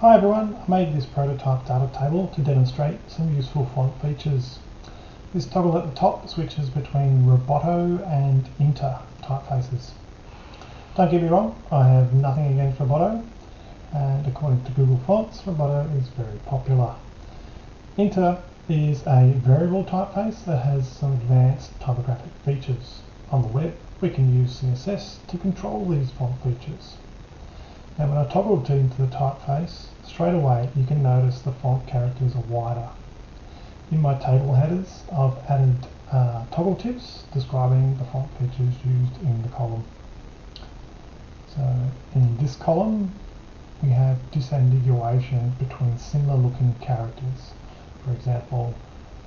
Hi everyone, I made this prototype data table to demonstrate some useful font features. This toggle at the top switches between Roboto and Inter typefaces. Don't get me wrong, I have nothing against Roboto, and according to Google Fonts, Roboto is very popular. Inter is a variable typeface that has some advanced typographic features. On the web, we can use CSS to control these font features. Now when I toggle into the typeface, straight away you can notice the font characters are wider. In my table headers, I've added uh, toggle tips describing the font features used in the column. So in this column, we have disambiguation between similar looking characters. For example,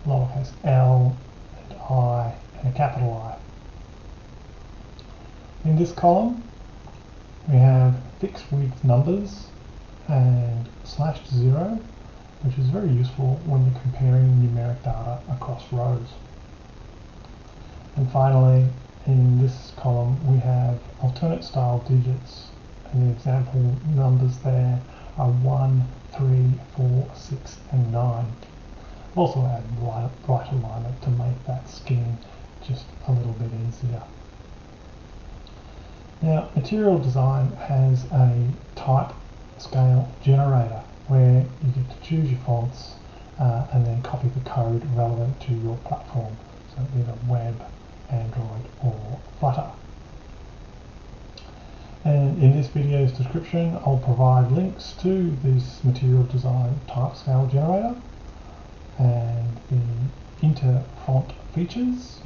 lowercase l and i and a capital I. In this column, we have fixed width numbers and slash zero, which is very useful when you're comparing numeric data across rows. And finally, in this column, we have alternate style digits, and the example numbers there are 1, 3, 4, 6, and 9. I've Also add right, right alignment to make that skin just a little bit easier. Now, Material Design has a type scale generator where you get to choose your fonts uh, and then copy the code relevant to your platform, so either web, Android or Flutter. And in this video's description, I'll provide links to this Material Design type scale generator and the Inter font features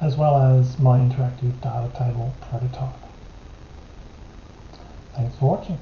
as well as my interactive data table prototype. Thanks for watching.